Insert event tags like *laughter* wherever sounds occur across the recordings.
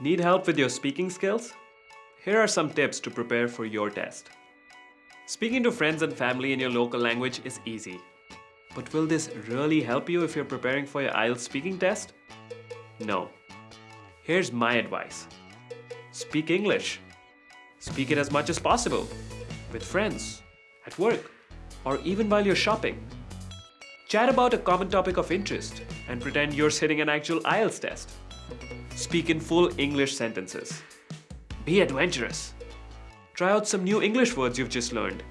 Need help with your speaking skills? Here are some tips to prepare for your test. Speaking to friends and family in your local language is easy. But will this really help you if you're preparing for your IELTS speaking test? No. Here's my advice. Speak English. Speak it as much as possible. With friends, at work, or even while you're shopping. Chat about a common topic of interest and pretend you're sitting an actual IELTS test. Speak in full English sentences. Be adventurous. Try out some new English words you've just learned.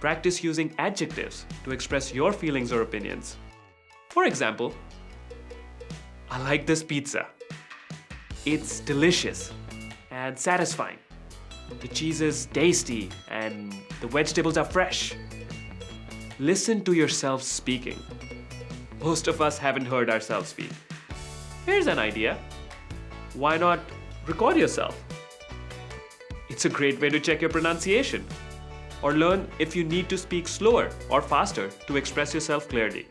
Practice using adjectives to express your feelings or opinions. For example, I like this pizza. It's delicious and satisfying. The cheese is tasty and the vegetables are fresh. Listen to yourself speaking. Most of us haven't heard ourselves speak. Here's an idea. Why not record yourself? It's a great way to check your pronunciation or learn if you need to speak slower or faster to express yourself clearly.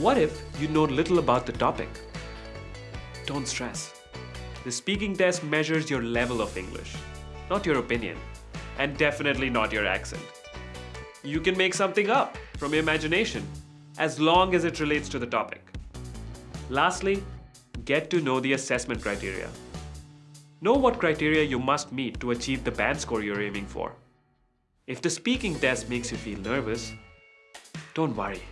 What if you know little about the topic? Don't stress. The speaking test measures your level of English, not your opinion, and definitely not your accent. You can make something up from your imagination as long as it relates to the topic. Lastly, get to know the assessment criteria. Know what criteria you must meet to achieve the band score you're aiming for. If the speaking test makes you feel nervous, don't worry,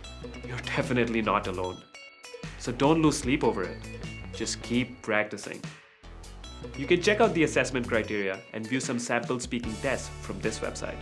you're *laughs* definitely not alone. So don't lose sleep over it. Just keep practicing. You can check out the assessment criteria and view some sample speaking tests from this website.